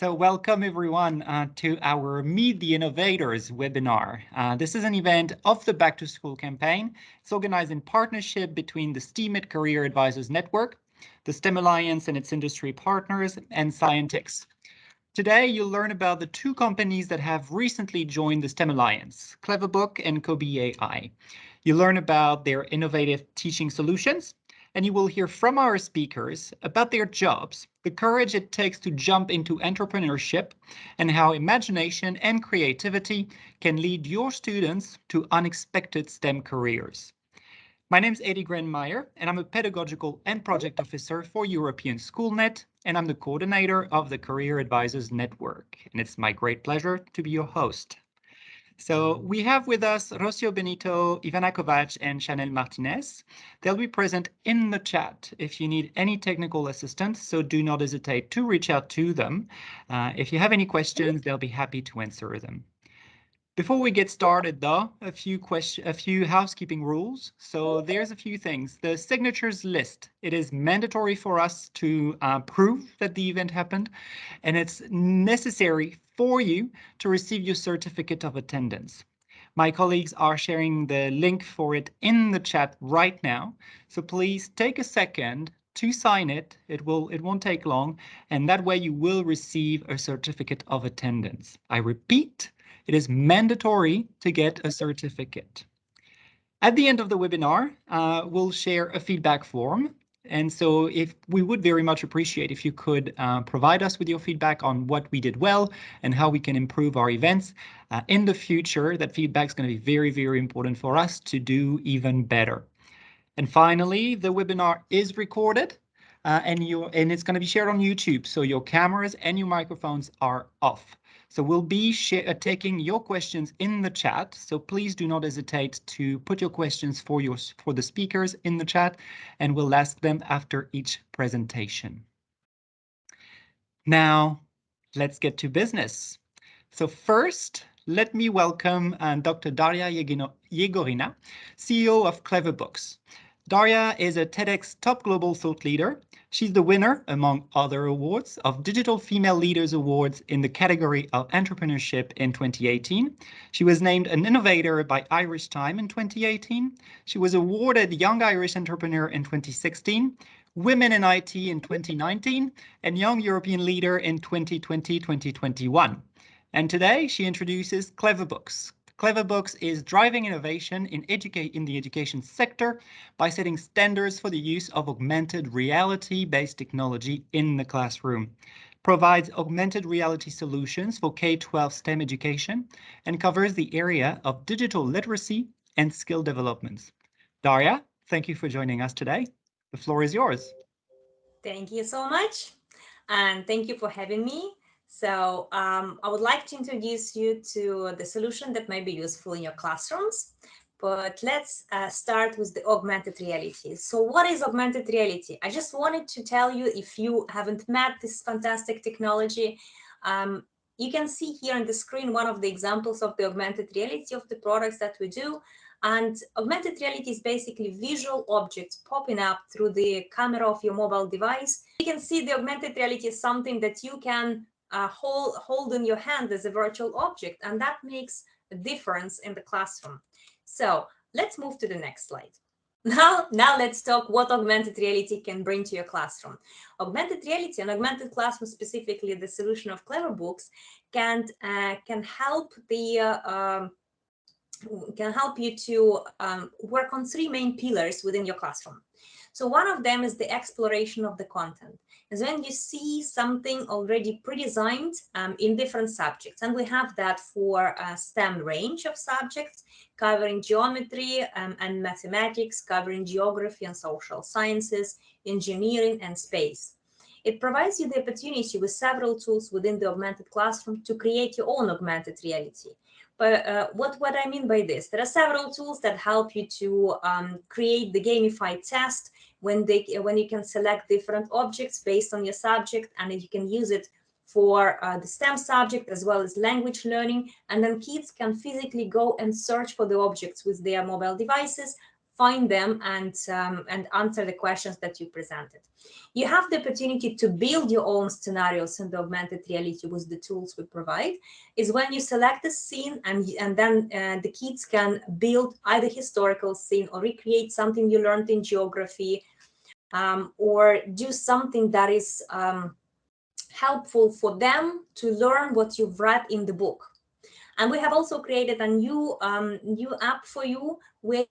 So welcome everyone uh, to our Meet the Innovators webinar. Uh, this is an event of the Back to School campaign. It's organized in partnership between the STEAMIT Career Advisors Network, the STEM Alliance and its industry partners, and Scientix. Today, you'll learn about the two companies that have recently joined the STEM Alliance, Cleverbook and Kobe AI. You'll learn about their innovative teaching solutions, and you will hear from our speakers about their jobs, the courage it takes to jump into entrepreneurship, and how imagination and creativity can lead your students to unexpected STEM careers. My name is Eddie Grenmeyer, and I'm a pedagogical and project officer for European SchoolNet, and I'm the coordinator of the Career Advisors Network. And it's my great pleasure to be your host. So we have with us Rocio Benito, Ivana Kovac, and Chanel Martinez. They'll be present in the chat if you need any technical assistance, so do not hesitate to reach out to them. Uh, if you have any questions, they'll be happy to answer them. Before we get started, though, a few question, a few housekeeping rules. So there's a few things. The signatures list. It is mandatory for us to uh, prove that the event happened, and it's necessary for you to receive your certificate of attendance. My colleagues are sharing the link for it in the chat right now. So please take a second to sign it. It will it won't take long, and that way you will receive a certificate of attendance. I repeat, it is mandatory to get a certificate. At the end of the webinar, uh, we'll share a feedback form. And so if we would very much appreciate if you could uh, provide us with your feedback on what we did well and how we can improve our events uh, in the future, that feedback is going to be very, very important for us to do even better. And finally, the webinar is recorded uh, and, you, and it's going to be shared on YouTube. So your cameras and your microphones are off. So we'll be uh, taking your questions in the chat. So please do not hesitate to put your questions for your for the speakers in the chat, and we'll ask them after each presentation. Now, let's get to business. So first, let me welcome uh, Dr. Daria Yegorina, CEO of Cleverbooks. Daria is a TEDx top global thought leader She's the winner, among other awards, of Digital Female Leaders Awards in the category of entrepreneurship in 2018. She was named an innovator by Irish Time in 2018. She was awarded Young Irish Entrepreneur in 2016, Women in IT in 2019, and Young European Leader in 2020-2021. And today she introduces Cleverbooks, Cleverbooks is driving innovation in, in the education sector by setting standards for the use of augmented reality-based technology in the classroom, provides augmented reality solutions for K-12 STEM education, and covers the area of digital literacy and skill developments. Daria, thank you for joining us today. The floor is yours. Thank you so much. And thank you for having me. So um, I would like to introduce you to the solution that may be useful in your classrooms. But let's uh, start with the augmented reality. So what is augmented reality? I just wanted to tell you if you haven't met this fantastic technology, um, you can see here on the screen one of the examples of the augmented reality of the products that we do. And augmented reality is basically visual objects popping up through the camera of your mobile device. You can see the augmented reality is something that you can uh, hold, hold in your hand as a virtual object, and that makes a difference in the classroom. So let's move to the next slide. Now, now let's talk what augmented reality can bring to your classroom. Augmented reality and augmented classroom, specifically the solution of Cleverbooks, can uh, can help the uh, um, can help you to um, work on three main pillars within your classroom. So one of them is the exploration of the content is when you see something already pre-designed um, in different subjects. And we have that for a STEM range of subjects, covering geometry um, and mathematics, covering geography and social sciences, engineering and space. It provides you the opportunity with several tools within the augmented classroom to create your own augmented reality. But uh, what, what I mean by this, there are several tools that help you to um, create the gamified test when they when you can select different objects based on your subject and you can use it for uh, the STEM subject as well as language learning. And then kids can physically go and search for the objects with their mobile devices, find them and, um, and answer the questions that you presented. You have the opportunity to build your own scenarios in the augmented reality with the tools we provide, is when you select a scene and, and then uh, the kids can build either historical scene or recreate something you learned in geography um, or do something that is um, helpful for them to learn what you've read in the book. And we have also created a new um, new app for you where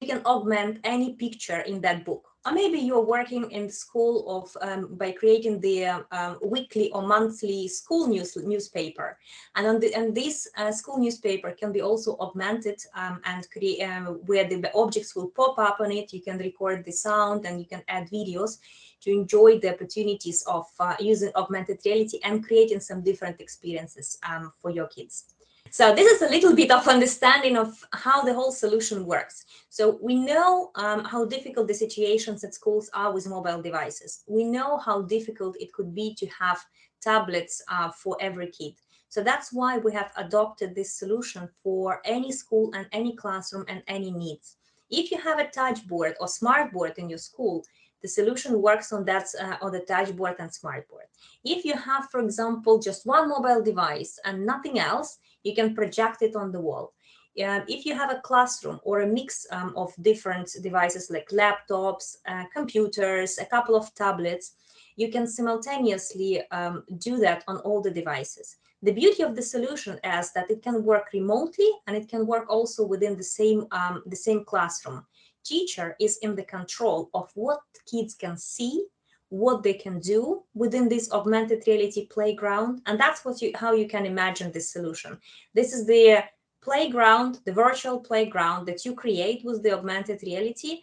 you can augment any picture in that book. Or maybe you're working in school of um, by creating the um, weekly or monthly school news newspaper, and on the and this uh, school newspaper can be also augmented um, and create um, where the objects will pop up on it. You can record the sound and you can add videos to enjoy the opportunities of uh, using augmented reality and creating some different experiences um, for your kids. So this is a little bit of understanding of how the whole solution works. So we know um, how difficult the situations at schools are with mobile devices. We know how difficult it could be to have tablets uh, for every kid. So that's why we have adopted this solution for any school and any classroom and any needs. If you have a touch board or smart board in your school, the solution works on that uh, on the touch board and smart board. If you have, for example, just one mobile device and nothing else, you can project it on the wall. Uh, if you have a classroom or a mix um, of different devices like laptops, uh, computers, a couple of tablets, you can simultaneously um, do that on all the devices. The beauty of the solution is that it can work remotely and it can work also within the same, um, the same classroom. Teacher is in the control of what kids can see what they can do within this augmented reality playground. And that's what you, how you can imagine this solution. This is the playground, the virtual playground that you create with the augmented reality.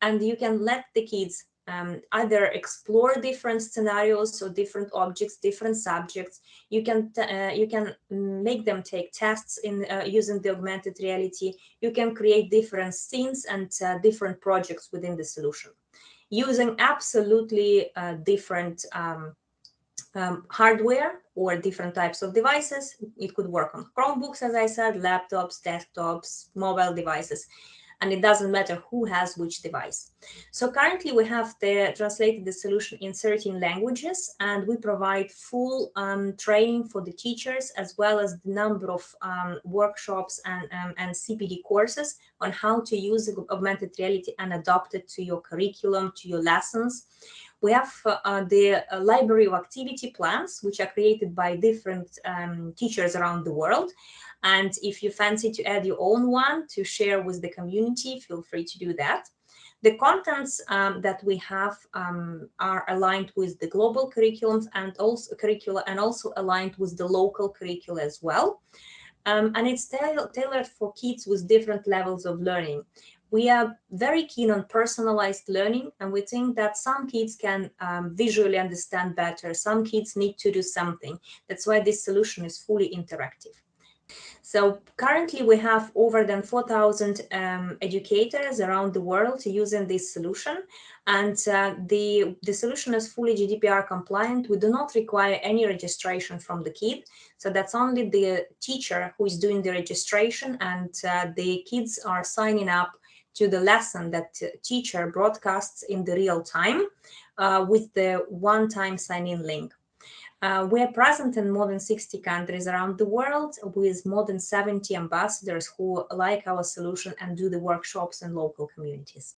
And you can let the kids um, either explore different scenarios or different objects, different subjects. You can uh, you can make them take tests in uh, using the augmented reality. You can create different scenes and uh, different projects within the solution using absolutely uh, different um, um, hardware or different types of devices. It could work on Chromebooks, as I said, laptops, desktops, mobile devices and it doesn't matter who has which device. So currently we have the, translated the solution in 13 languages and we provide full um, training for the teachers as well as the number of um, workshops and, um, and CPD courses on how to use augmented reality and adopt it to your curriculum, to your lessons. We have uh, the uh, library of activity plans, which are created by different um, teachers around the world. And if you fancy to add your own one to share with the community, feel free to do that. The contents um, that we have um, are aligned with the global curriculums and also curricula and also aligned with the local curricula as well. Um, and it's tailored for kids with different levels of learning. We are very keen on personalized learning, and we think that some kids can um, visually understand better. Some kids need to do something. That's why this solution is fully interactive. So currently we have over than 4,000 um, educators around the world using this solution. And uh, the, the solution is fully GDPR compliant. We do not require any registration from the kid. So that's only the teacher who is doing the registration and uh, the kids are signing up to the lesson that teacher broadcasts in the real time uh, with the one-time sign-in link. Uh, we are present in more than 60 countries around the world with more than 70 ambassadors who like our solution and do the workshops in local communities.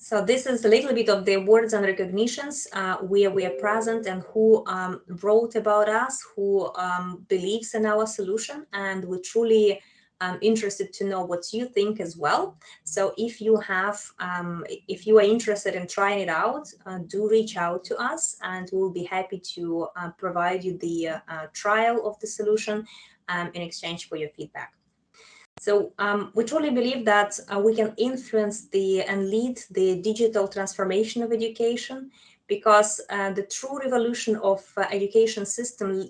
So this is a little bit of the awards and recognitions uh, where we are present and who um, wrote about us, who um, believes in our solution, and we truly I'm interested to know what you think as well. So if you have, um, if you are interested in trying it out, uh, do reach out to us and we'll be happy to uh, provide you the uh, trial of the solution um, in exchange for your feedback. So um, we truly believe that uh, we can influence the and lead the digital transformation of education because uh, the true revolution of uh, education system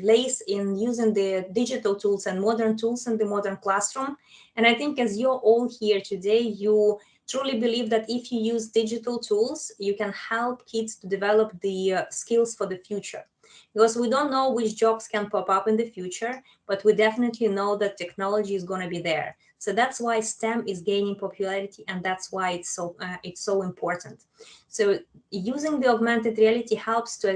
lays in using the digital tools and modern tools in the modern classroom. And I think as you're all here today, you truly believe that if you use digital tools, you can help kids to develop the uh, skills for the future. because we don't know which jobs can pop up in the future, but we definitely know that technology is going to be there. So that's why STEM is gaining popularity, and that's why it's so uh, it's so important. So using the augmented reality helps to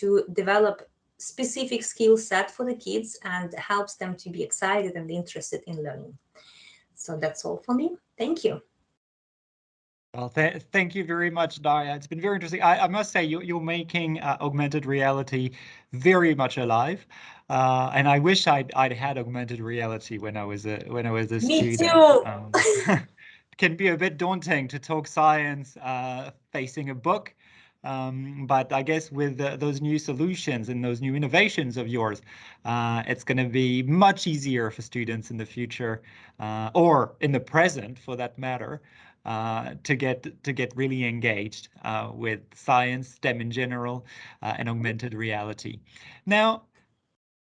to develop specific skill set for the kids and helps them to be excited and interested in learning. So that's all for me. Thank you. Well, th thank you very much, Daria. It's been very interesting. I, I must say, you, you're making uh, augmented reality very much alive, uh, and I wish I'd, I'd had augmented reality when I was a when I was a Me student. too. Um, can be a bit daunting to talk science uh, facing a book, um, but I guess with uh, those new solutions and those new innovations of yours, uh, it's going to be much easier for students in the future uh, or in the present, for that matter, uh, to get to get really engaged uh, with science, STEM in general, uh, and augmented reality. Now,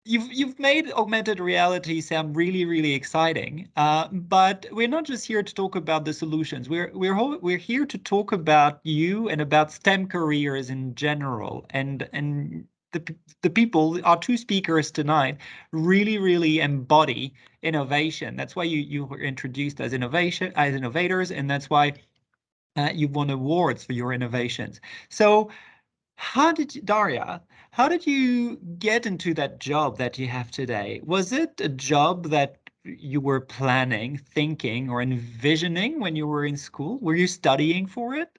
you've you've made augmented reality sound really really exciting, uh, but we're not just here to talk about the solutions. We're we're we're here to talk about you and about STEM careers in general, and and the, the people, our two speakers tonight, really, really embody innovation. That's why you, you were introduced as innovation, as innovators, and that's why uh, you won awards for your innovations. So how did you, Daria, how did you get into that job that you have today? Was it a job that you were planning, thinking, or envisioning when you were in school? Were you studying for it?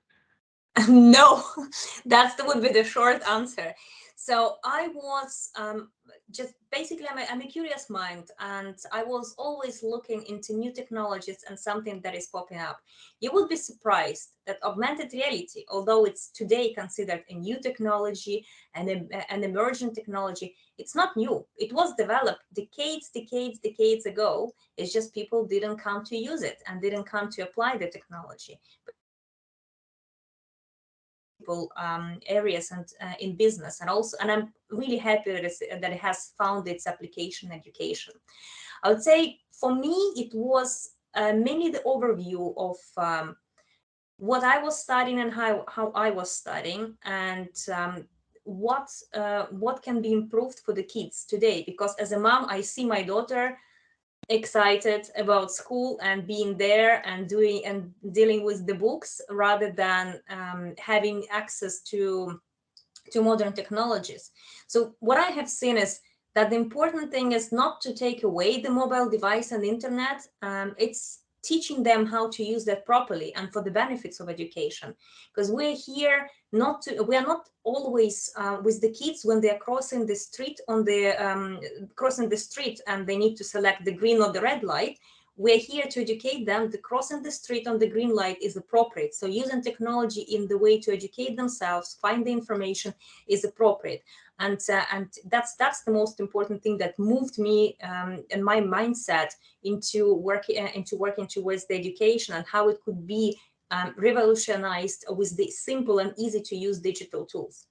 no, that would be the short answer. So I was um, just basically, I'm a, I'm a curious mind and I was always looking into new technologies and something that is popping up. You would be surprised that augmented reality, although it's today considered a new technology and a, an emerging technology, it's not new. It was developed decades, decades, decades ago. It's just people didn't come to use it and didn't come to apply the technology. But um, areas and uh, in business and also and i'm really happy that, that it has found its application education. I would say for me it was uh, mainly the overview of um, what i was studying and how, how i was studying and um, what uh, what can be improved for the kids today. Because as a mom i see my daughter excited about school and being there and doing and dealing with the books rather than um, having access to to modern technologies. So what I have seen is that the important thing is not to take away the mobile device and internet. Um, it's teaching them how to use that properly and for the benefits of education. Because we're here not to we are not always uh, with the kids when they are crossing the street on the um, crossing the street and they need to select the green or the red light we're here to educate them. The crossing the street on the green light is appropriate. So using technology in the way to educate themselves find the information is appropriate. And uh, and that's that's the most important thing that moved me um, and my mindset into working uh, into working towards the education and how it could be um, revolutionized with the simple and easy to use digital tools.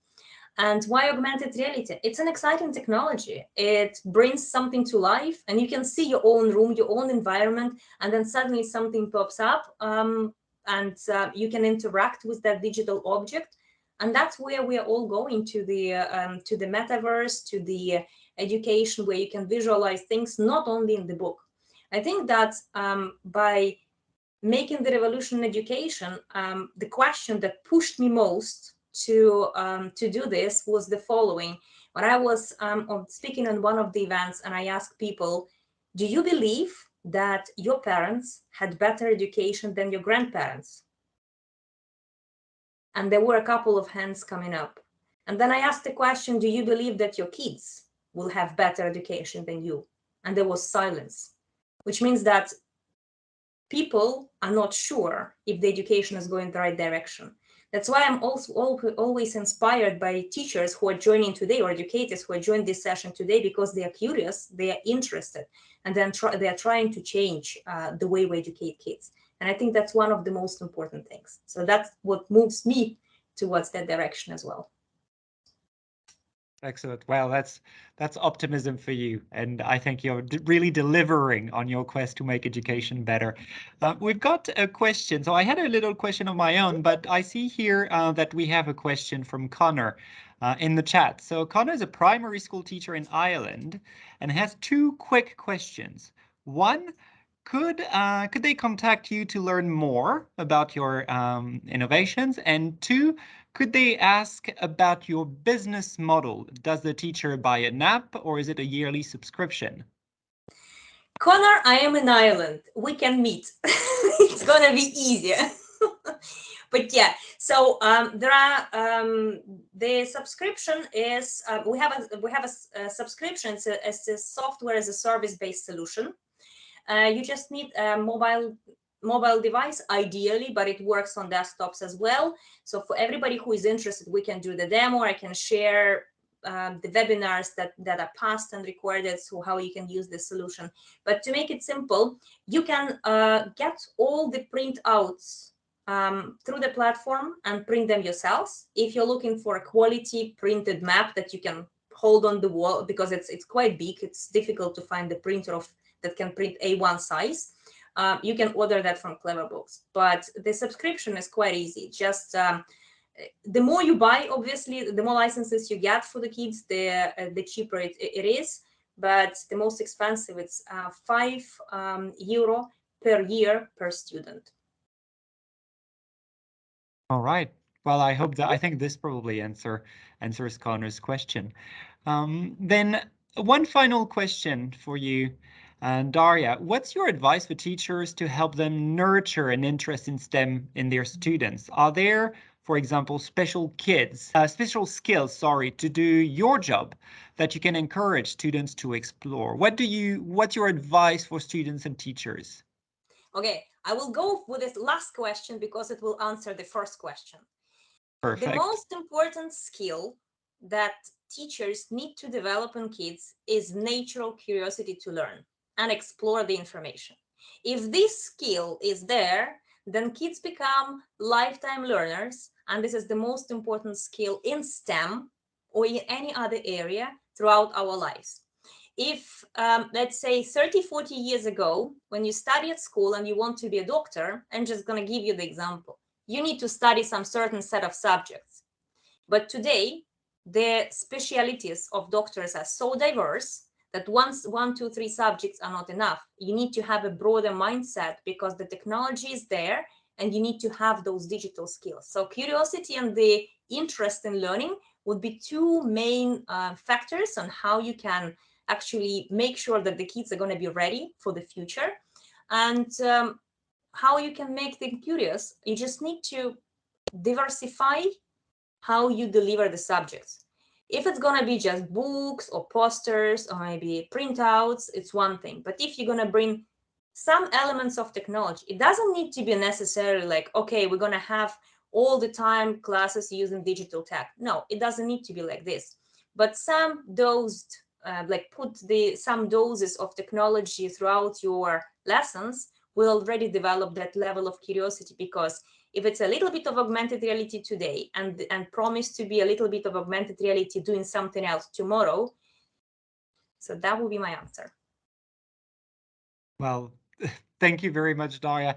And why augmented reality? It's an exciting technology. It brings something to life and you can see your own room, your own environment, and then suddenly something pops up um, and uh, you can interact with that digital object and that's where we are all going to the um, to the metaverse to the education where you can visualize things not only in the book i think that um, by making the revolution in education um, the question that pushed me most to um, to do this was the following when i was um, speaking on one of the events and i asked people do you believe that your parents had better education than your grandparents and there were a couple of hands coming up. And then I asked the question, do you believe that your kids will have better education than you? And there was silence, which means that people are not sure if the education is going the right direction. That's why I'm also always inspired by teachers who are joining today or educators who are joining this session today because they are curious, they are interested, and then they are trying to change uh, the way we educate kids. And I think that's one of the most important things. So that's what moves me towards that direction as well. Excellent. Well, that's that's optimism for you, and I think you're really delivering on your quest to make education better. Uh, we've got a question. So I had a little question of my own, but I see here uh, that we have a question from Connor uh, in the chat. So Connor is a primary school teacher in Ireland and has two quick questions. One, could uh, could they contact you to learn more about your um, innovations? And two, could they ask about your business model? Does the teacher buy an app or is it a yearly subscription? Connor, I am in Ireland. We can meet. it's gonna be easier. but yeah, so um, there are um, the subscription is uh, we have a we have a, a subscription. It's a, it's a software as a service based solution. Uh, you just need a mobile mobile device ideally, but it works on desktops as well. So for everybody who is interested, we can do the demo. I can share um, the webinars that, that are past and recorded, so how you can use this solution. But to make it simple, you can uh, get all the printouts um, through the platform and print them yourselves. If you're looking for a quality printed map that you can hold on the wall, because it's it's quite big, it's difficult to find the printer of that can print A1 size. Um, you can order that from Cleverbooks. But the subscription is quite easy. Just um, the more you buy, obviously, the more licenses you get for the kids, the uh, the cheaper it, it is. But the most expensive, it's uh, five um, euro per year per student. All right. Well, I hope that I think this probably answer answers Connor's question. Um, then one final question for you. And Daria, what's your advice for teachers to help them nurture an interest in STEM in their students? Are there, for example, special kids, uh, special skills, sorry, to do your job that you can encourage students to explore? What do you, what's your advice for students and teachers? Okay, I will go with this last question because it will answer the first question. Perfect. The most important skill that teachers need to develop in kids is natural curiosity to learn and explore the information. If this skill is there, then kids become lifetime learners. And this is the most important skill in STEM or in any other area throughout our lives. If, um, let's say, 30, 40 years ago, when you study at school and you want to be a doctor, I'm just going to give you the example. You need to study some certain set of subjects. But today, the specialities of doctors are so diverse that once one, two, three subjects are not enough. You need to have a broader mindset because the technology is there and you need to have those digital skills. So curiosity and the interest in learning would be two main uh, factors on how you can actually make sure that the kids are going to be ready for the future. And um, how you can make them curious, you just need to diversify how you deliver the subjects. If it's going to be just books or posters or maybe printouts, it's one thing. But if you're going to bring some elements of technology, it doesn't need to be necessarily like, okay, we're going to have all the time classes using digital tech. No, it doesn't need to be like this. But some dosed, uh, like put the some doses of technology throughout your lessons will already develop that level of curiosity because if it's a little bit of augmented reality today and, and promise to be a little bit of augmented reality doing something else tomorrow, so that will be my answer. Well, thank you very much, Daria.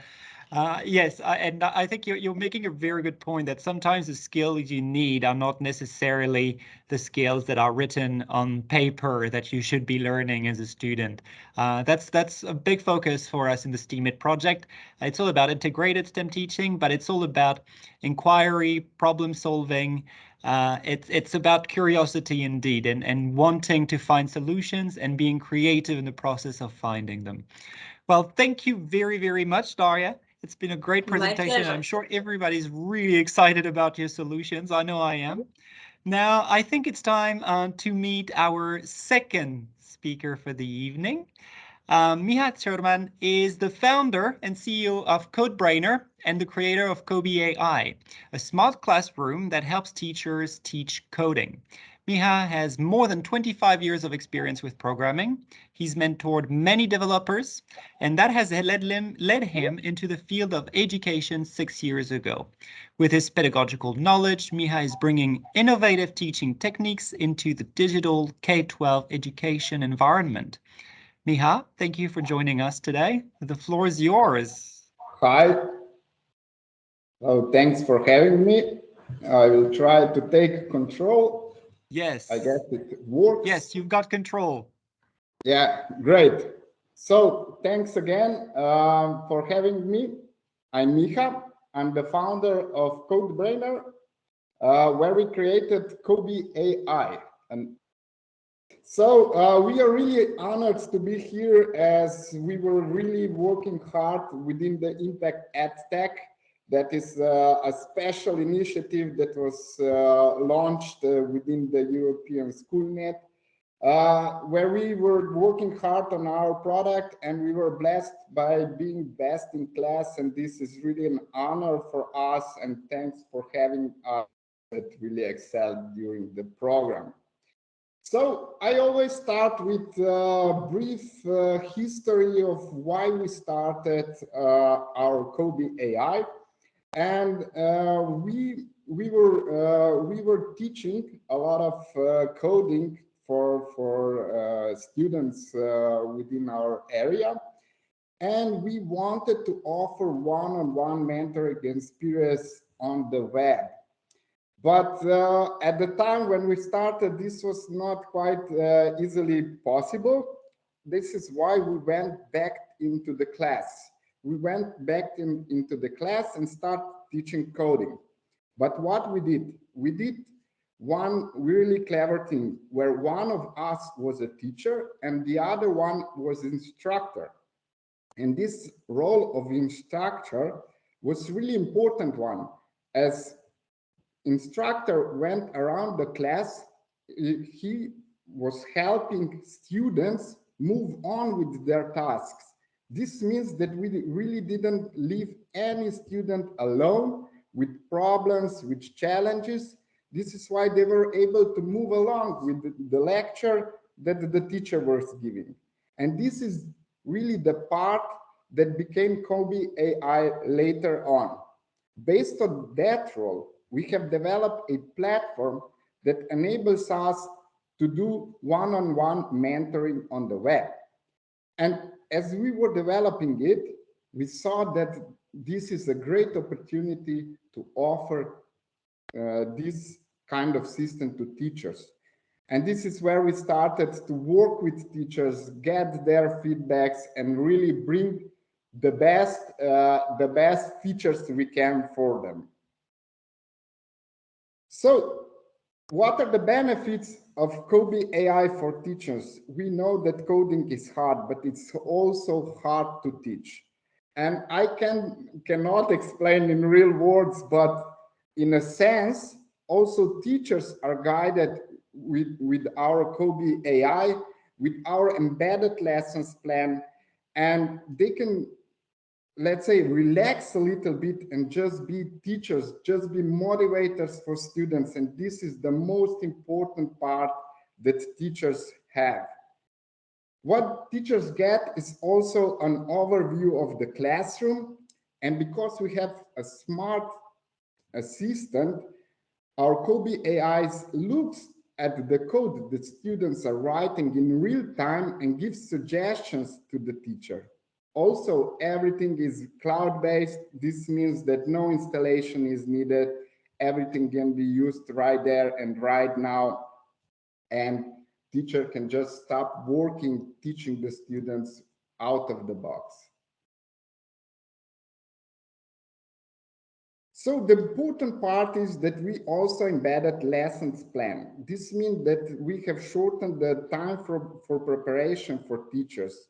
Uh, yes, I, and I think you're, you're making a very good point that sometimes the skills you need are not necessarily the skills that are written on paper that you should be learning as a student. Uh, that's that's a big focus for us in the STEAMIT project. It's all about integrated STEM teaching, but it's all about inquiry, problem solving, uh, it's it's about curiosity indeed and and wanting to find solutions and being creative in the process of finding them. Well, thank you very, very much, Daria. It's been a great presentation. I'm sure everybody's really excited about your solutions. I know I am. Now, I think it's time uh, to meet our second speaker for the evening. Um, Miha Sherman is the founder and CEO of CodeBrainer and the creator of Kobe AI, a smart classroom that helps teachers teach coding. Miha has more than 25 years of experience with programming. He's mentored many developers, and that has led him, led him into the field of education six years ago. With his pedagogical knowledge, Miha is bringing innovative teaching techniques into the digital K-12 education environment. Miha, thank you for joining us today. The floor is yours. Hi. Oh, thanks for having me. I will try to take control Yes. I guess it works. Yes, you've got control. Yeah, great. So thanks again um, for having me. I'm Miha. I'm the founder of CodeBrainer, uh, where we created Kobe AI. And so uh, we are really honored to be here as we were really working hard within the Impact EdTech that is uh, a special initiative that was uh, launched uh, within the European SchoolNet, where we were working hard on our product and we were blessed by being best in class. And this is really an honor for us. And thanks for having us that really excelled during the program. So I always start with a brief uh, history of why we started uh, our Kobe AI and uh, we we were uh, we were teaching a lot of uh, coding for for uh, students uh, within our area, and we wanted to offer one-on-one -on -one mentoring experience on the web. But uh, at the time when we started, this was not quite easily possible. This is why we went back into the class we went back in, into the class and start teaching coding. But what we did, we did one really clever thing where one of us was a teacher and the other one was instructor. And this role of instructor was really important one as instructor went around the class, he was helping students move on with their tasks. This means that we really didn't leave any student alone with problems, with challenges. This is why they were able to move along with the, lecture that the teacher was giving. And this is really the part that became Kobe AI later on. Based on that role, we have developed a platform that enables us to do one-on-one -on -one mentoring on the web. And as we were developing it, we saw that this is a great opportunity to offer uh, this kind of system to teachers. And this is where we started to work with teachers, get their feedbacks, and really bring the best, uh, the best features we can for them. So what are the benefits of Kobe AI for teachers? We know that coding is hard, but it's also hard to teach. And I can cannot explain in real words, but in a sense, also teachers are guided with, with our Kobe AI, with our embedded lessons plan, and they can let's say relax a little bit and just be teachers just be motivators for students. And this is the most important part that teachers have. What teachers get is also an overview of the classroom. And because we have a smart assistant our Kobe AIs looks at the code that students are writing in real time and gives suggestions to the teacher also, everything is cloud-based. This means that no installation is needed. Everything can be used right there and right now. And teacher can just stop working, teaching the students out of the box. So the important part is that we also embedded lessons plan. This means that we have shortened the time for, for preparation for teachers.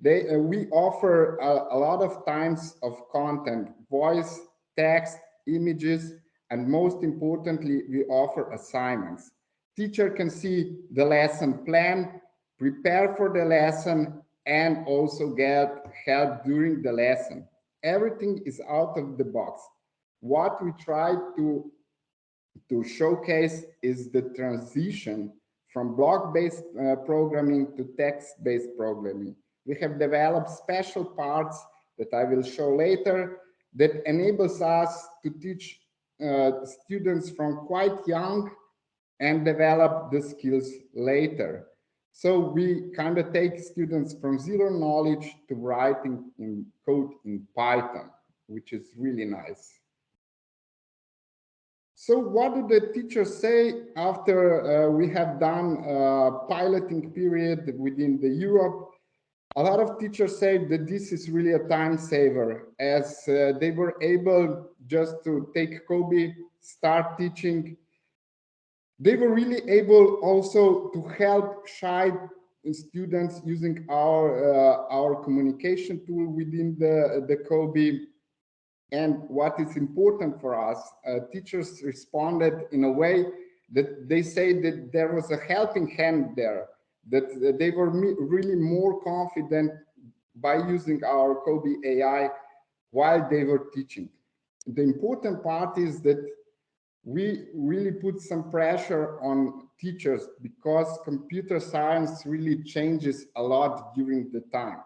They, uh, we offer a, a, lot of times of content, voice, text, images, and most importantly, we offer assignments. Teacher can see the lesson plan, prepare for the lesson, and also get help during the lesson. Everything is out of the box. What we try to to showcase is the transition from block-based uh, programming to text-based programming. We have developed special parts that I will show later that enables us to teach uh, students from quite young and develop the skills later. So we kind of take students from zero knowledge to writing in code in Python, which is really nice. So what do the teachers say after uh, we have done a piloting period within the Europe? A lot of teachers say that this is really a time saver as uh, they were able just to take COBie, start teaching they were really able also to help shy students using our uh, our communication tool within the the COBie. And what is important for us, uh, teachers responded in a way that they say that there was a helping hand there, that they were really more confident by using our COBie AI while they were teaching. The important part is that we really put some pressure on teachers because computer science really changes a lot during the time.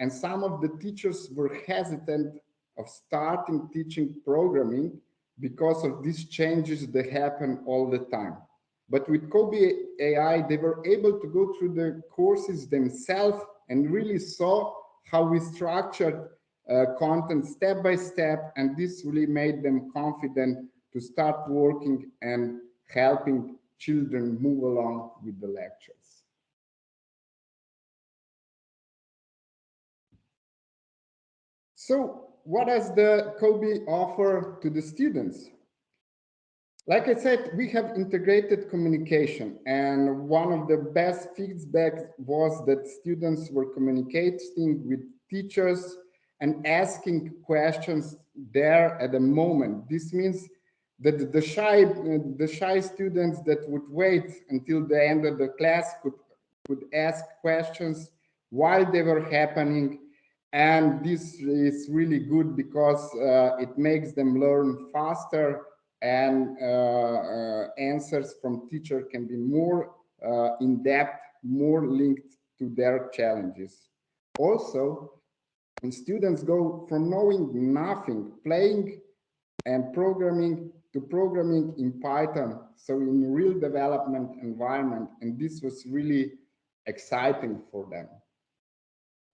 And some of the teachers were hesitant of starting teaching programming because of these changes that happen all the time. But with Kobe AI, they were able to go through the courses themselves and really saw how we structured uh, content step by step. And this really made them confident to start working and helping children move along with the lectures. So what does the Kobe offer to the students? Like I said, we have integrated communication and one of the best feedback was that students were communicating with teachers and asking questions there at the moment. This means that the shy the shy students that would wait until the end of the class could could ask questions while they were happening and this is really good because uh, it makes them learn faster and uh, uh, answers from teacher can be more uh, in depth more linked to their challenges also when students go from knowing nothing playing and programming to programming in Python, so in real development environment, and this was really exciting for them.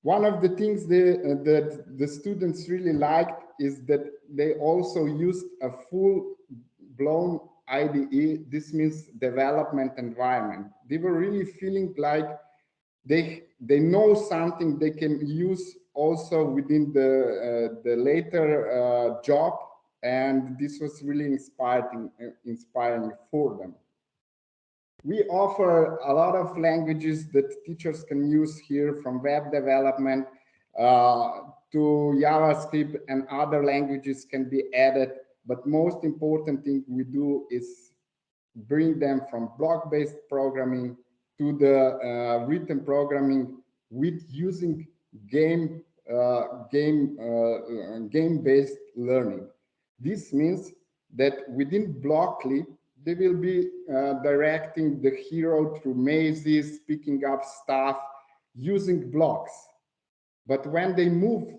One of the things they, uh, that the students really liked is that they also used a full-blown IDE. This means development environment. They were really feeling like they they know something they can use also within the uh, the later uh, job and this was really inspiring, inspiring for them. We offer a lot of languages that teachers can use here from web development uh, to JavaScript and other languages can be added. But most important thing we do is bring them from block-based programming to the uh, written programming with using game uh, game uh, game-based learning. This means that within Blockly, they will be uh, directing the hero through mazes, picking up stuff, using blocks. But when they move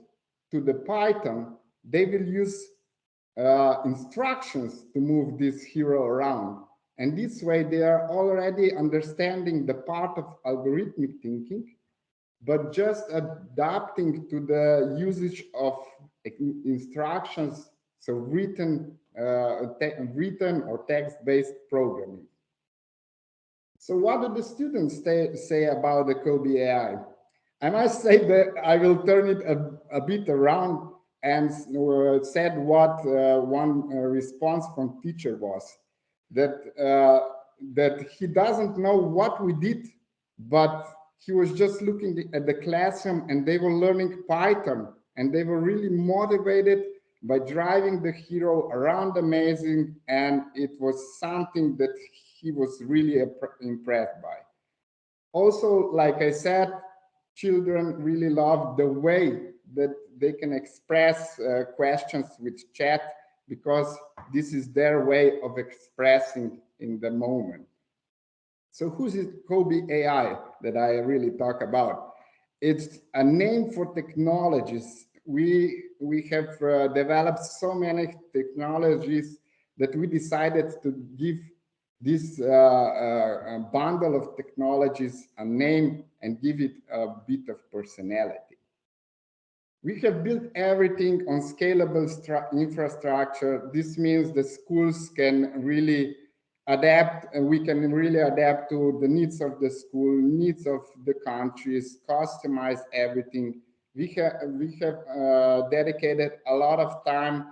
to the Python, they will use uh, instructions to move this hero around. And this way they are already understanding the part of algorithmic thinking, but just adapting to the usage of instructions so written, uh, written or text-based programming. So what do the students say about the COBie AI? I must say that I will turn it a, a bit around and uh, said what uh, one uh, response from teacher was that that he doesn't know what we did, but he was just looking at the classroom and they were learning Python. And they were really motivated by driving the hero around amazing. And it was something that he was really impressed by. Also like i said children really love the way that they can express uh, questions with chat because this is their way of expressing in the moment. So who's it Kobe AI that I really talk about? It's a name for technologies. We, we have uh, developed so many technologies that we decided to give this uh, uh, bundle of technologies a name and give it a bit of personality. We have built everything on scalable infrastructure. This means the schools can really adapt and we can really adapt to the needs of the school, needs of the countries, customize everything. We have, we have uh, dedicated a lot of time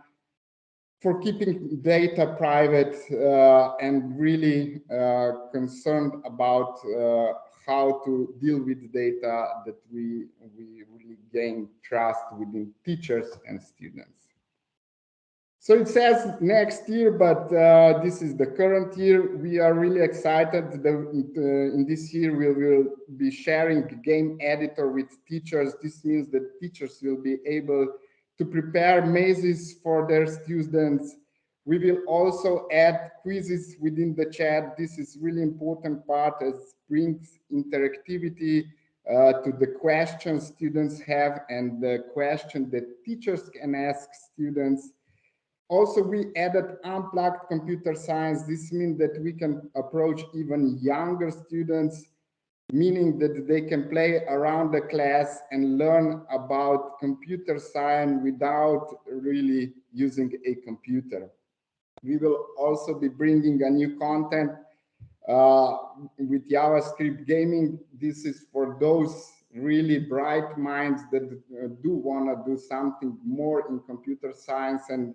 for keeping data private uh, and really uh, concerned about uh, how to deal with data that we, we gain trust within teachers and students. So it says next year, but uh, this is the current year. We are really excited that uh, in this year we will be sharing game editor with teachers. This means that teachers will be able to prepare mazes for their students. We will also add quizzes within the chat. This is really important part as brings interactivity uh, to the questions students have and the question that teachers can ask students. Also, we added unplugged computer science. This means that we can approach even younger students meaning that they can play around the class and learn about computer science without really using a computer. We will also be bringing a new content uh, with JavaScript gaming. This is for those really bright minds that uh, do want to do something more in computer science and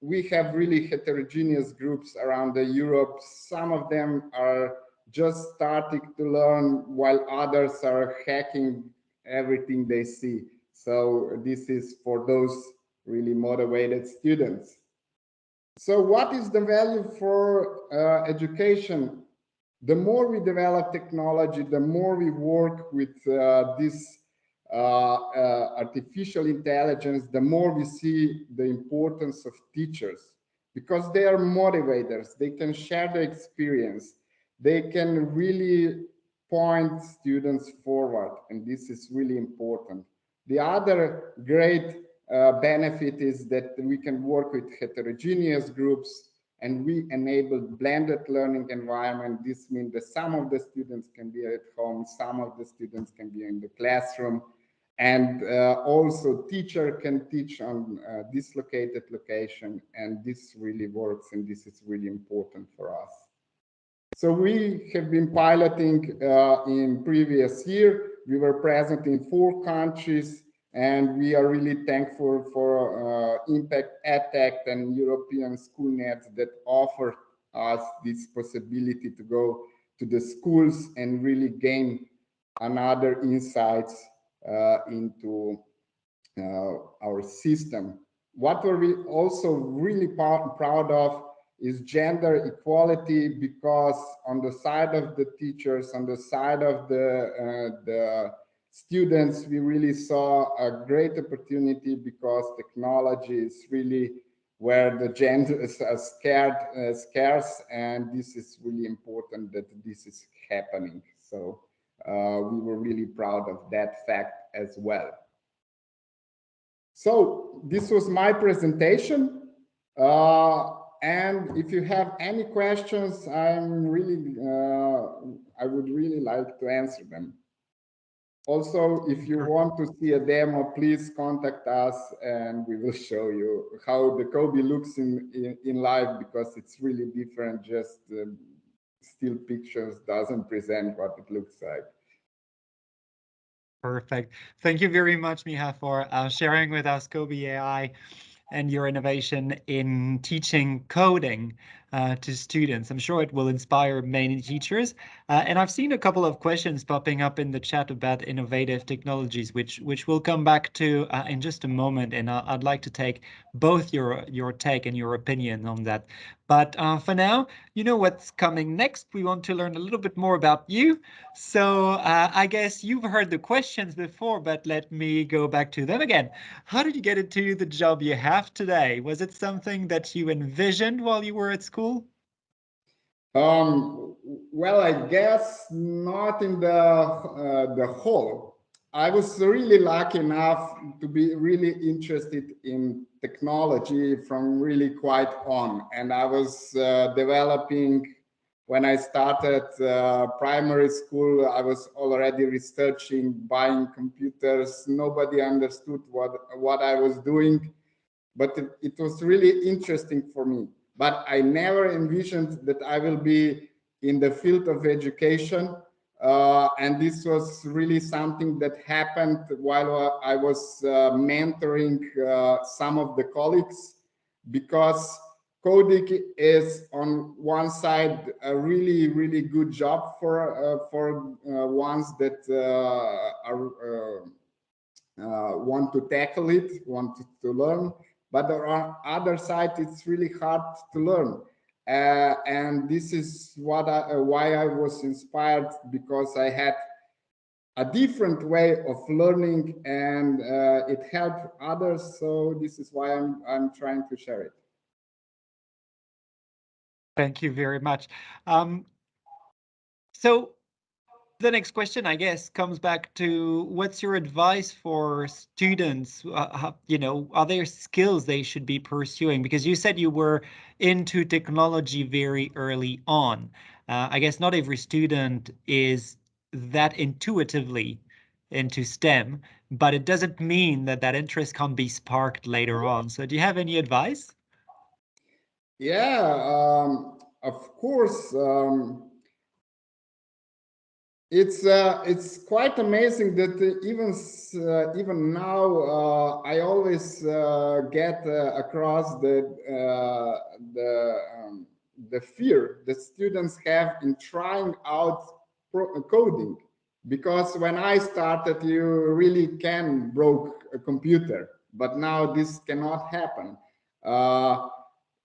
we have really heterogeneous groups around the Europe. Some of them are just starting to learn while others are hacking everything they see. So this is for those really motivated students. So what is the value for uh, education? The more we develop technology, the more we work with uh, this uh, uh artificial intelligence, the more we see the importance of teachers because they are motivators. They can share the experience they can really point students forward, and this is really important. The other great uh, benefit is that we can work with heterogeneous groups and we enable blended learning environment. This means that some of the students can be at home, some of the students can be in the classroom, and uh, also teacher can teach on uh, dislocated location, and this really works, and this is really important for us. So we have been piloting uh, in previous year. We were present in four countries and we are really thankful for uh, Impact EdTech and European SchoolNet that offer us this possibility to go to the schools and really gain another insights uh, into uh, our system. What we're also really proud of is gender equality because on the side of the teachers, on the side of the, uh, the students, we really saw a great opportunity because technology is really where the gender is uh, scared, uh, scarce, and this is really important that this is happening. So uh, we were really proud of that fact as well. So this was my presentation. Uh, and if you have any questions, I'm really, uh, I would really like to answer them. Also, if you want to see a demo, please contact us and we will show you how the Kobe looks in, in, in live because it's really different. Just uh, still pictures doesn't present what it looks like. Perfect. Thank you very much, Miha, for uh, sharing with us Kobe AI and your innovation in teaching coding. Uh, to students. I'm sure it will inspire many teachers. Uh, and I've seen a couple of questions popping up in the chat about innovative technologies, which which we'll come back to uh, in just a moment. And I'd like to take both your your take and your opinion on that. But uh, for now, you know what's coming next. We want to learn a little bit more about you. So uh, I guess you've heard the questions before, but let me go back to them again. How did you get into the job you have today? Was it something that you envisioned while you were at school? Um, well, I guess not in the uh, the whole. I was really lucky enough to be really interested in technology from really quite on. And I was uh, developing, when I started uh, primary school, I was already researching, buying computers. Nobody understood what, what I was doing, but it, it was really interesting for me. But I never envisioned that I will be in the field of education. Uh, and this was really something that happened while I was uh, mentoring uh, some of the colleagues because coding is on one side a really really good job for uh, for uh, ones that uh, are want to tackle it want to learn but on other side it's really hard to learn uh, and this is what I, uh, why I was inspired because I had a different way of learning and uh, it helped others. So this is why I'm, I'm trying to share it. Thank you very much. Um, so the next question, I guess, comes back to what's your advice for students? Uh, you know, are there skills they should be pursuing? Because you said you were into technology very early on. Uh, I guess not every student is that intuitively into STEM, but it doesn't mean that that interest can't be sparked later on. So do you have any advice? Yeah, um, of course. Um, it's uh, it's quite amazing that uh, even uh, even now uh, I always uh, get uh, across the the um, the fear that students have in trying out coding. Because when I started you really can broke a computer but now this cannot happen.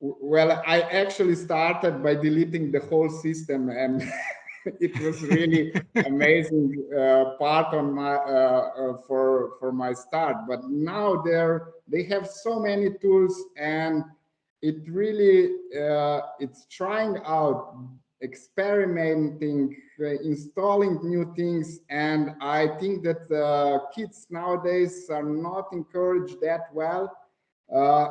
Well I actually started by deleting the whole system and it was really amazing uh, part on my uh, uh, for for my start. But now there they have so many tools and it really uh, it's trying out experimenting uh, installing new things. And i think that kids nowadays are not encouraged that well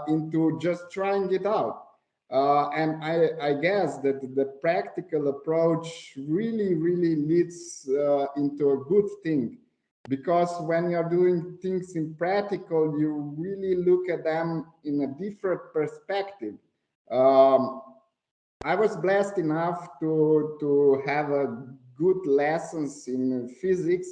into just trying it out uh, and I, I, guess that the practical approach really, really leads uh, into a good thing. Because when you're doing things in practical, you really look at them in a different perspective. Um, I was blessed enough to, to have a good lessons in physics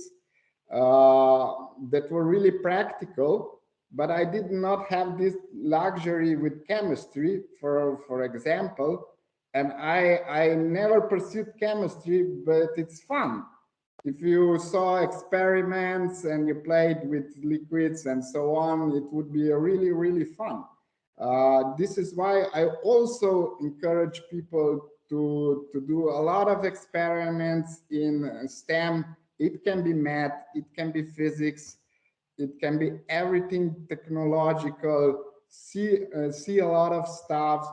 uh, that were really practical but I did not have this luxury with chemistry, for, for example, and I, I never pursued chemistry, but it's fun. If you saw experiments and you played with liquids and so on, it would be really, really fun. Uh, this is why I also encourage people to, to do a lot of experiments in STEM. It can be math, it can be physics, it can be everything technological see uh, see a lot of stuff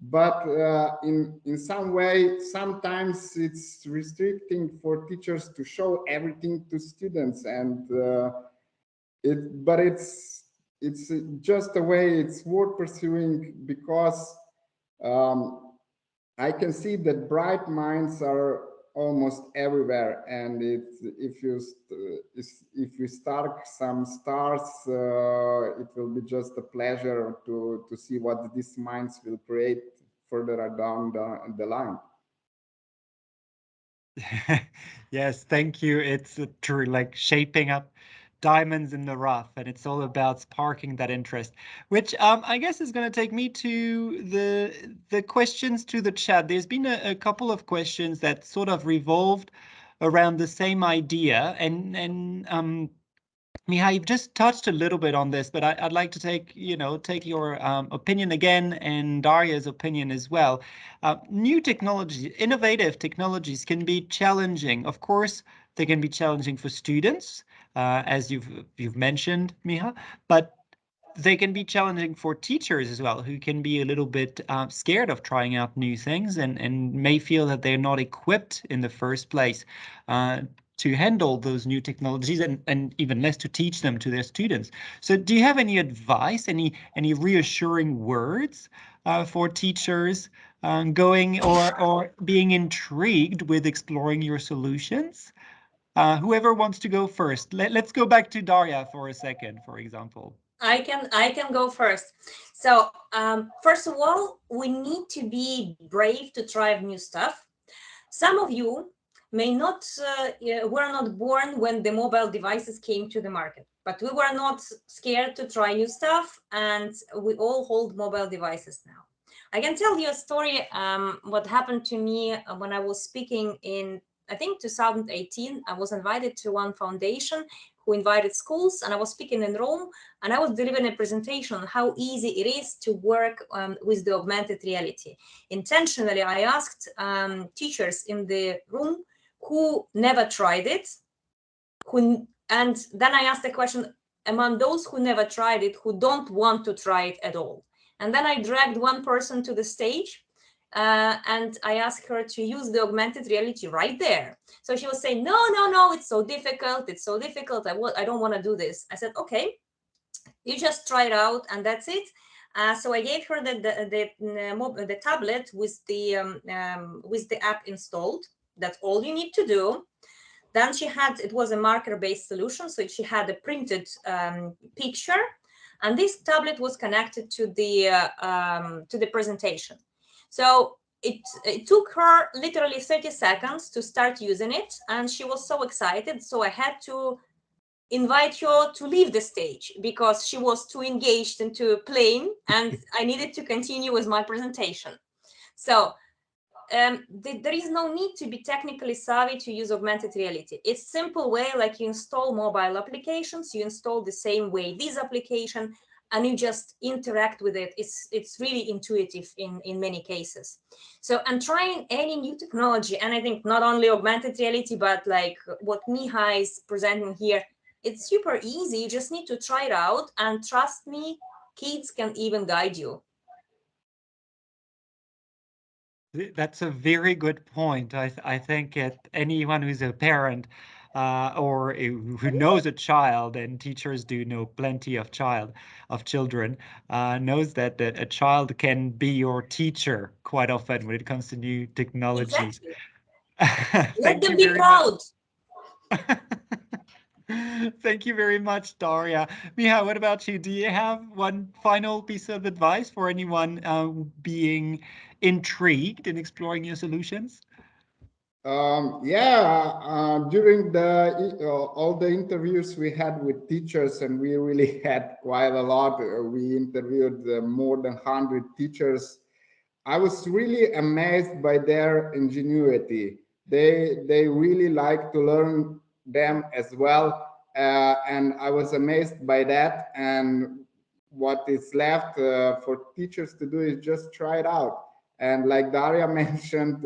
but uh, in in some way sometimes it's restricting for teachers to show everything to students and uh, it but it's it's just a way it's worth pursuing because um, I can see that bright minds are almost everywhere. And if you if you start some stars uh, it will be just a pleasure to to see what these minds will create further down the, the line. Yes thank you. It's true like shaping up diamonds in the rough and it's all about sparking that interest which um, i guess is going to take me to the the questions to the chat there's been a, a, couple of questions that sort of revolved around the same idea and and um Miha, you've just touched a little bit on this, but I, would like to take, you know, take your um, opinion again and Daria's opinion as well. Uh, new technologies, innovative technologies can be challenging. Of course, they can be challenging for students, uh, as you've you've mentioned, Miha, but they can be challenging for teachers as well, who can be a little bit uh, scared of trying out new things and, and may feel that they're not equipped in the first place uh, to handle those new technologies and, and even less to teach them to their students. So do you have any advice, any any reassuring words uh, for teachers um, going or, or being intrigued with exploring your solutions? Uh, whoever wants to go first, Let, let's go back to Daria for a second, for example. I can I can go first. So um, first of all, we need to be brave to try new stuff. Some of you may not uh, were not born when the mobile devices came to the market, but we were not scared to try new stuff, and we all hold mobile devices now. I can tell you a story. Um, what happened to me when I was speaking in I think 2018. I was invited to one foundation who invited schools and I was speaking in Rome and I was delivering a presentation on how easy it is to work um, with the augmented reality. Intentionally, I asked um, teachers in the room who never tried it, who, and then I asked the question, among those who never tried it, who don't want to try it at all. And then I dragged one person to the stage uh, and I asked her to use the augmented reality right there. So she was saying, no, no, no, it's so difficult. It's so difficult. I, I don't want to do this. I said, okay, you just try it out and that's it. Uh, so I gave her the the, the, the tablet with the um, um, with the app installed. That's all you need to do. Then she had it was a marker-based solution, so she had a printed um, picture, and this tablet was connected to the uh, um, to the presentation. So it, it took her literally 30 seconds to start using it, and she was so excited. So I had to invite her to leave the stage because she was too engaged into playing, and I needed to continue with my presentation. So um, th there is no need to be technically savvy to use augmented reality. It's simple way like you install mobile applications, you install the same way this application, and you just interact with it. It's it's really intuitive in in many cases. So I'm trying any new technology, and I think not only augmented reality, but like what Miha is presenting here, it's super easy. You just need to try it out, and trust me, kids can even guide you. That's a very good point. I, I think it, anyone who's a parent uh, or who knows a child, and teachers do know plenty of child of children, uh, knows that, that a child can be your teacher quite often when it comes to new technologies. Exactly. Let them be proud. Thank you very much, Daria. Miha, what about you? Do you have one final piece of advice for anyone uh, being intrigued in exploring your solutions? Um, yeah, uh, during the uh, all the interviews we had with teachers, and we really had quite a lot. Uh, we interviewed uh, more than 100 teachers. I was really amazed by their ingenuity. They they really like to learn them as well, uh, and I was amazed by that. And what is left uh, for teachers to do is just try it out. And like Daria mentioned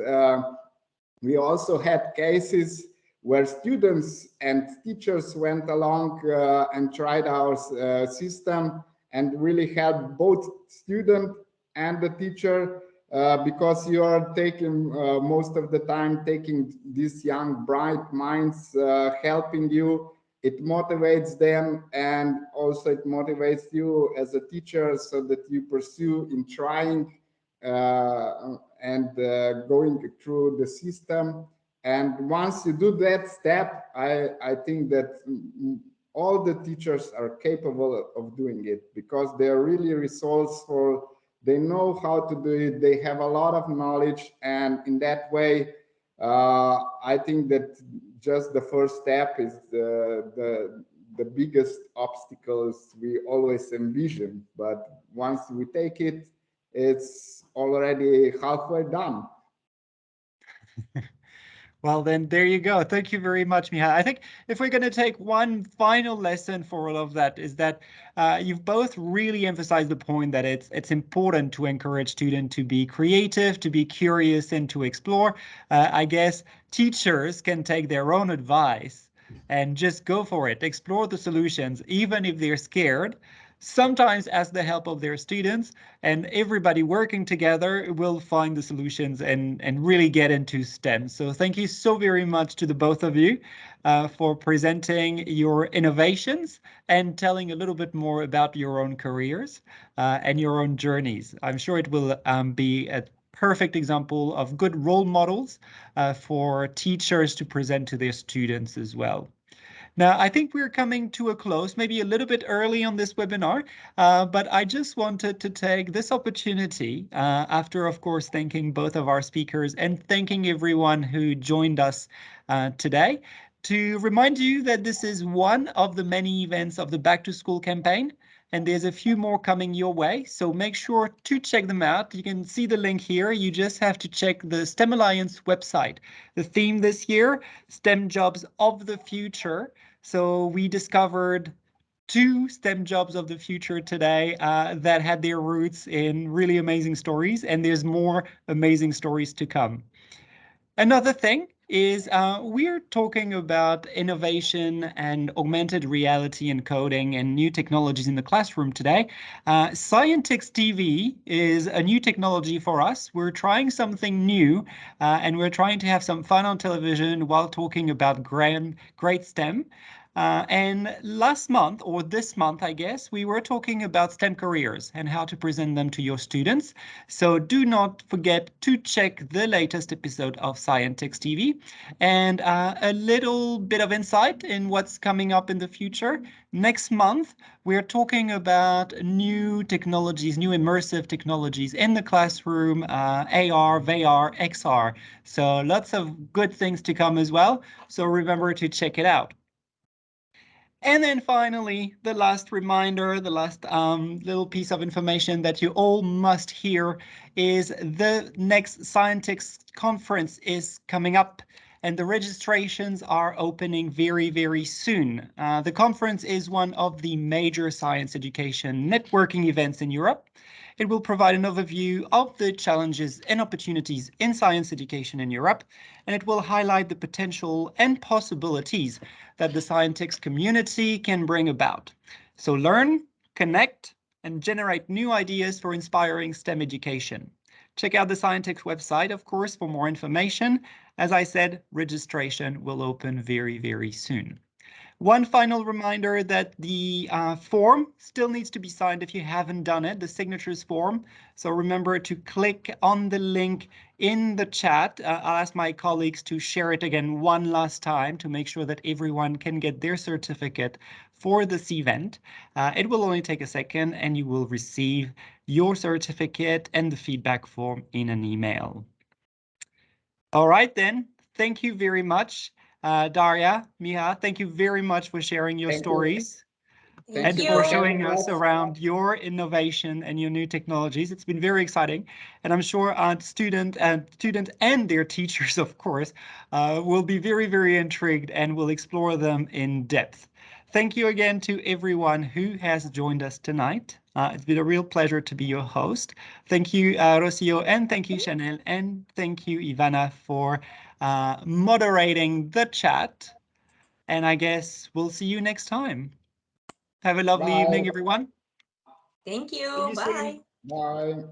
we also had cases where students and teachers went along uh, and tried our uh, system and really helped both student and the teacher uh, because you are taking uh, most of the time taking these young bright minds uh, helping you. It motivates them and also it motivates you as a teacher so that you pursue in trying uh, and uh, going through the system. And once you do that step, I, I think that all the teachers are capable of doing it because they're really resourceful. They know how to do it. They have a lot of knowledge. And in that way, uh, I think that just the first step is the, the, the biggest obstacles we always envision. But once we take it, it's already halfway done. Well, then there you go. Thank you very much, Miha. I think if we're going to take one final lesson for all of that is that uh, you've both really emphasized the point that it's it's important to encourage students to be creative, to be curious, and to explore. Uh, I guess teachers can take their own advice and just go for it. Explore the solutions, even if they're scared sometimes ask the help of their students and everybody working together will find the solutions and, and really get into STEM. So thank you so very much to the both of you uh, for presenting your innovations and telling a little bit more about your own careers uh, and your own journeys. I'm sure it will um, be a perfect example of good role models uh, for teachers to present to their students as well. Now, I think we're coming to a close, maybe a little bit early on this webinar, uh, but I just wanted to take this opportunity, uh, after, of course, thanking both of our speakers and thanking everyone who joined us uh, today, to remind you that this is one of the many events of the Back to School campaign and there's a few more coming your way. So make sure to check them out. You can see the link here. You just have to check the STEM Alliance website. The theme this year, STEM jobs of the future. So we discovered two STEM jobs of the future today uh, that had their roots in really amazing stories, and there's more amazing stories to come. Another thing is uh, we're talking about innovation and augmented reality and coding and new technologies in the classroom today. Uh, Scientix TV is a new technology for us. We're trying something new uh, and we're trying to have some fun on television while talking about grand, great STEM. Uh, and last month, or this month, I guess, we were talking about STEM careers and how to present them to your students. So do not forget to check the latest episode of Scientix TV and uh, a little bit of insight in what's coming up in the future. Next month, we're talking about new technologies, new immersive technologies in the classroom, uh, AR, VR, XR. So lots of good things to come as well. So remember to check it out. And then finally, the last reminder, the last um, little piece of information that you all must hear is the next Scientix conference is coming up and the registrations are opening very, very soon. Uh, the conference is one of the major science education networking events in Europe. It will provide an overview of the challenges and opportunities in science education in Europe, and it will highlight the potential and possibilities that the Scientix community can bring about. So learn, connect, and generate new ideas for inspiring STEM education. Check out the Scientix website, of course, for more information. As I said, registration will open very, very soon. One final reminder that the uh, form still needs to be signed if you haven't done it, the signatures form. So remember to click on the link in the chat. Uh, I'll ask my colleagues to share it again one last time to make sure that everyone can get their certificate for this event. Uh, it will only take a second and you will receive your certificate and the feedback form in an email. All right then, thank you very much. Uh, Daria, Miha, thank you very much for sharing your Thank stories Thank and you. for Thank showing us around your innovation and your new technologies. It's been very exciting, and I'm sure our student and student and their teachers, of course, uh, will be very, very intrigued and will explore them in depth. Thank you again to everyone who has joined us tonight. Uh, it's been a real pleasure to be your host. Thank you, uh, Rocio, and thank you, Chanel, and thank you, Ivana, for uh, moderating the chat. And I guess we'll see you next time. Have a lovely Bye. evening, everyone. Thank you. you soon. Bye. Bye.